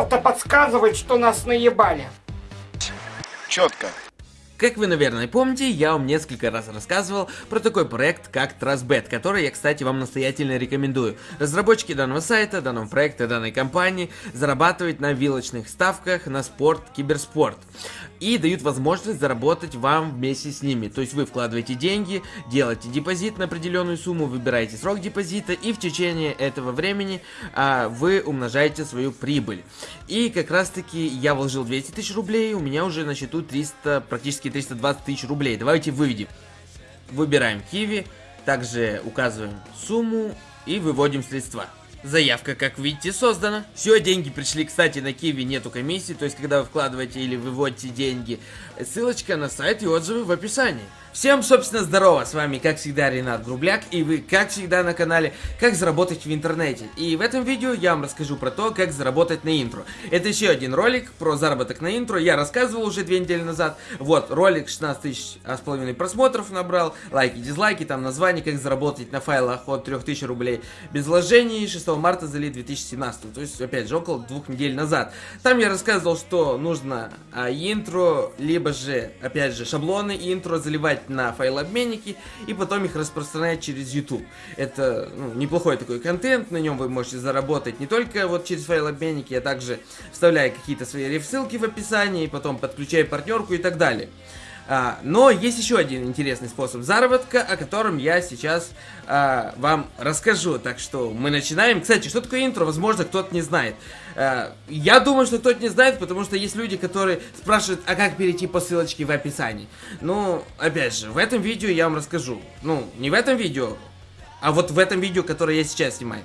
что-то подсказывает, что нас наебали. Четко. Как вы, наверное, помните, я вам несколько раз рассказывал про такой проект, как TrustBet, который я, кстати, вам настоятельно рекомендую. Разработчики данного сайта, данного проекта, данной компании зарабатывают на вилочных ставках на спорт, киберспорт. И дают возможность заработать вам вместе с ними. То есть вы вкладываете деньги, делаете депозит на определенную сумму, выбираете срок депозита и в течение этого времени а, вы умножаете свою прибыль. И как раз таки я вложил 200 тысяч рублей, у меня уже на счету 300, практически 320 тысяч рублей. Давайте выведем. Выбираем Киви, также указываем сумму и выводим средства. Заявка, как видите, создана. Все, деньги пришли, кстати, на Киви нету комиссии, то есть, когда вы вкладываете или выводите деньги, ссылочка на сайт и отзывы в описании. Всем, собственно, здорово, с вами, как всегда, Ренат Грубляк, и вы, как всегда, на канале «Как заработать в интернете». И в этом видео я вам расскажу про то, как заработать на интро. Это еще один ролик про заработок на интро, я рассказывал уже две недели назад. Вот, ролик 16 тысяч с половиной просмотров набрал, лайки, дизлайки, там название, как заработать на файлах от 3000 рублей без вложений, 6 марта залит 2017, то есть, опять же, около двух недель назад. Там я рассказывал, что нужно а, интро, либо же, опять же, шаблоны интро заливать собирать на файлообменники и потом их распространять через YouTube. Это ну, неплохой такой контент, на нем вы можете заработать не только вот через файлообменники, а также вставляя какие-то свои реф-ссылки в описании, потом подключая партнерку и так далее. А, но есть еще один интересный способ заработка, о котором я сейчас а, вам расскажу. Так что мы начинаем. Кстати, что такое интро, возможно, кто-то не знает. А, я думаю, что кто-то не знает, потому что есть люди, которые спрашивают, а как перейти по ссылочке в описании. Ну, опять же, в этом видео я вам расскажу. Ну, не в этом видео, а вот в этом видео, которое я сейчас снимаю.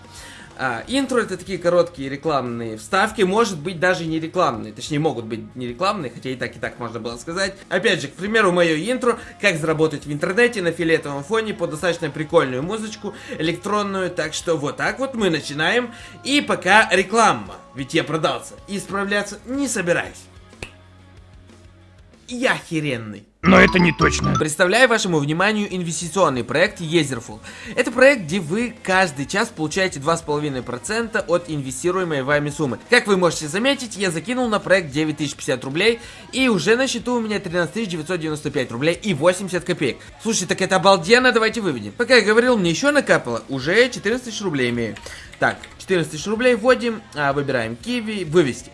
А, интро это такие короткие рекламные вставки, может быть даже не рекламные, точнее могут быть не рекламные, хотя и так и так можно было сказать. Опять же, к примеру, мое интро, как заработать в интернете на фиолетовом фоне под достаточно прикольную музычку электронную, так что вот так вот мы начинаем. И пока реклама, ведь я продался, исправляться не собираюсь. Я охеренный. Но это не точно. Представляю вашему вниманию инвестиционный проект Езерфул. Это проект, где вы каждый час получаете 2,5% от инвестируемой вами суммы. Как вы можете заметить, я закинул на проект 9050 рублей, и уже на счету у меня 13995 рублей и 80 копеек. Слушай, так это обалденно, давайте выведем. Пока я говорил, мне еще накапало, уже 14 тысяч рублей имею. Так, 14 тысяч рублей вводим, а, выбираем киви, вывести.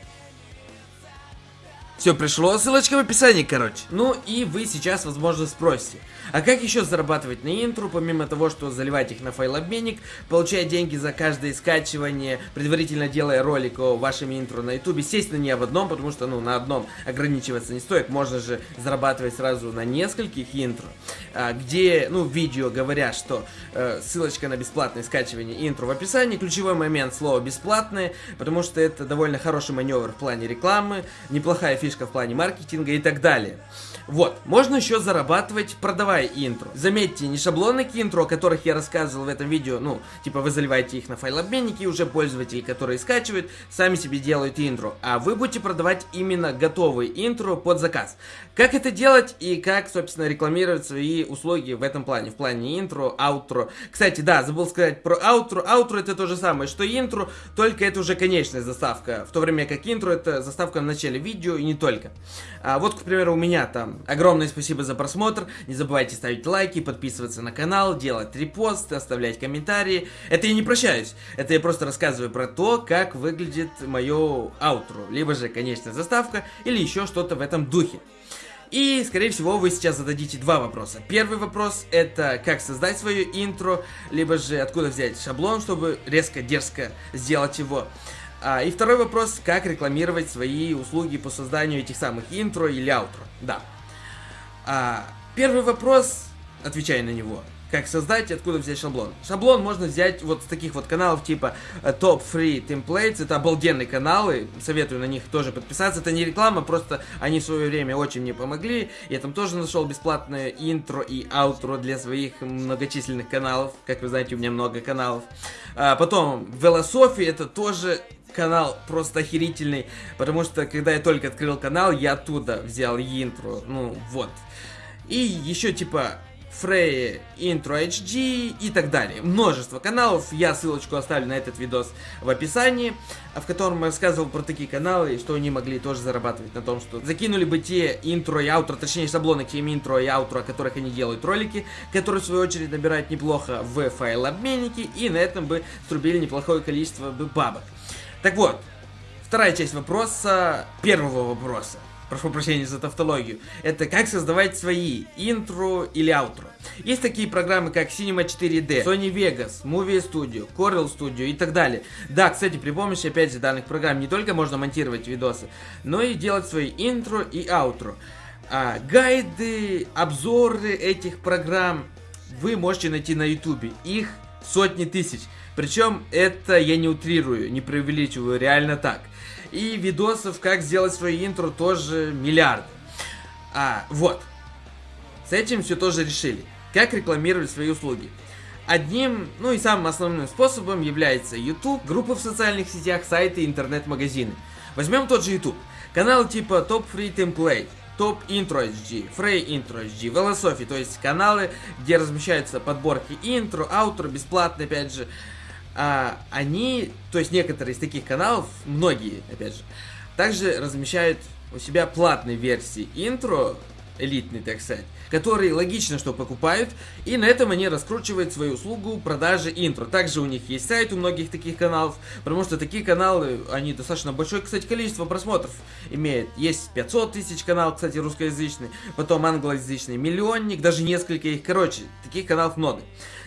Все пришло, ссылочка в описании, короче. Ну и вы сейчас, возможно, спросите, а как еще зарабатывать на интру, помимо того, что заливать их на файлообменник, получая деньги за каждое скачивание, предварительно делая ролик о вашем интро на ютубе, естественно, не об одном, потому что, ну, на одном ограничиваться не стоит, можно же зарабатывать сразу на нескольких интро, а, где, ну, видео говорят, что э, ссылочка на бесплатное скачивание интро в описании, ключевой момент слова бесплатное, потому что это довольно хороший маневр в плане рекламы, неплохая фишка фишка в плане маркетинга и так далее. Вот, можно еще зарабатывать, продавая интро. Заметьте, не шаблоны к интро, о которых я рассказывал в этом видео, ну, типа вы заливаете их на файлообменники, и уже пользователи, которые скачивают, сами себе делают интро, а вы будете продавать именно готовые интро под заказ. Как это делать и как, собственно, рекламировать свои услуги в этом плане, в плане интро, аутро. Кстати, да, забыл сказать про аутро. Аутро это то же самое, что интро, только это уже конечная заставка, в то время как интро это заставка в начале видео и не только. А вот, к примеру, у меня там огромное спасибо за просмотр. Не забывайте ставить лайки, подписываться на канал, делать репосты, оставлять комментарии. Это я не прощаюсь. Это я просто рассказываю про то, как выглядит мое аутро. Либо же, конечно, заставка, или еще что-то в этом духе. И, скорее всего, вы сейчас зададите два вопроса. Первый вопрос это как создать свое интро, либо же откуда взять шаблон, чтобы резко, дерзко сделать его. А, и второй вопрос, как рекламировать свои услуги по созданию этих самых интро или аутро. Да. А, первый вопрос, отвечая на него, как создать и откуда взять шаблон. Шаблон можно взять вот с таких вот каналов типа э, Top Free Templates, это обалденные каналы, советую на них тоже подписаться, это не реклама, просто они в свое время очень мне помогли, я там тоже нашел бесплатное интро и аутро для своих многочисленных каналов, как вы знаете, у меня много каналов. А потом, Велософи, это тоже канал просто охерительный, потому что когда я только открыл канал, я оттуда взял интро, ну вот. И еще типа Frey Intro HD и так далее. Множество каналов, я ссылочку оставлю на этот видос в описании, в котором я рассказывал про такие каналы, и что они могли тоже зарабатывать на том, что закинули бы те интро и аутро, точнее шаблоны к тем интро и аутро, о которых они делают ролики, которые в свою очередь набирают неплохо в файлообменнике, и на этом бы струбили неплохое количество бабок. Так вот, вторая часть вопроса, первого вопроса прошу прощения за тавтологию, это как создавать свои интро или аутро. Есть такие программы, как Cinema 4D, Sony Vegas, Movie Studio, Corel Studio и так далее. Да, кстати, при помощи, опять же, данных программ не только можно монтировать видосы, но и делать свои интро и аутро. А, гайды, обзоры этих программ вы можете найти на YouTube. Их сотни тысяч. Причем это я не утрирую, не преувеличиваю, реально так. И видосов, как сделать свое интро, тоже миллиарды. А, вот. С этим все тоже решили. Как рекламировать свои услуги. Одним, ну и самым основным способом является YouTube, группы в социальных сетях, сайты, интернет-магазины. Возьмем тот же YouTube. Каналы типа Top Free Template, Top Intro HD, Frey Intro HD, Velosophy, то есть каналы, где размещаются подборки интро, аутро, бесплатно опять же, а, они, то есть некоторые из таких каналов, многие, опять же, также размещают у себя платные версии интро, элитный, так сказать, которые логично, что покупают, и на этом они раскручивают свою услугу продажи интро. Также у них есть сайт у многих таких каналов, потому что такие каналы, они достаточно большое, кстати, количество просмотров имеют. Есть 500 тысяч канал, кстати, русскоязычный, потом англоязычный миллионник, даже несколько их, короче, таких каналов много.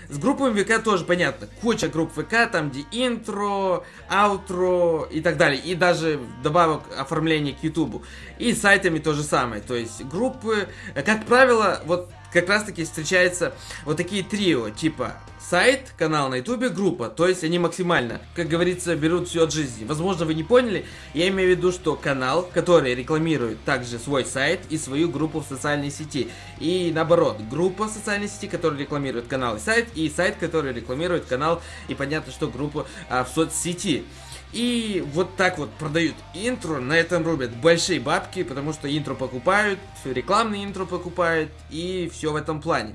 С группами ВК тоже понятно. Куча групп ВК, там где интро, аутро и так далее. И даже добавок оформления к Ютубу. И с сайтами то же самое. То есть группы, как правило, вот как раз таки встречаются вот такие трио, типа сайт, канал на ютубе, группа. То есть они максимально, как говорится, берут все от жизни. Возможно, вы не поняли, я имею в виду, что канал, который рекламирует также свой сайт и свою группу в социальной сети. И наоборот, группа в социальной сети, которая рекламирует канал и сайт, и сайт, который рекламирует канал, и понятно, что группа а, в соцсети. И вот так вот продают интро, на этом рубят большие бабки, потому что интро покупают, рекламные интро покупают, и все в этом плане.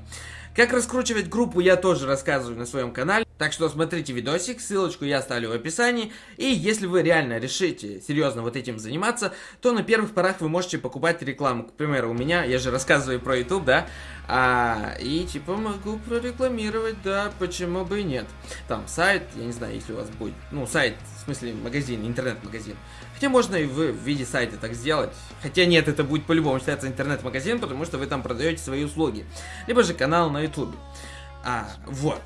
Как раскручивать группу я тоже рассказываю на своем канале. Так что смотрите видосик, ссылочку я оставлю в описании. И если вы реально решите серьезно вот этим заниматься, то на первых порах вы можете покупать рекламу. К примеру, у меня, я же рассказываю про YouTube, да, а, и типа могу прорекламировать, да, почему бы и нет. Там сайт, я не знаю, если у вас будет, ну сайт, смысле магазин, интернет-магазин. Хотя можно и в виде сайта так сделать. Хотя нет, это будет по-любому считаться интернет-магазин, потому что вы там продаете свои услуги. Либо же канал на YouTube. А, вот.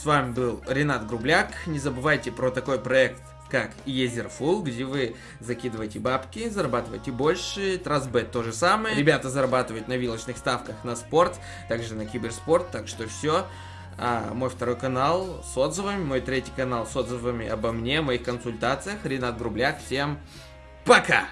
С вами был Ренат Грубляк. Не забывайте про такой проект, как Full, где вы закидываете бабки, зарабатываете больше. Трасбет то же самое. Ребята зарабатывают на вилочных ставках на спорт, также на киберспорт, так что все. А, мой второй канал с отзывами, мой третий канал с отзывами обо мне, моих консультациях. Ренат Грубляк. Всем пока!